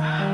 Uh...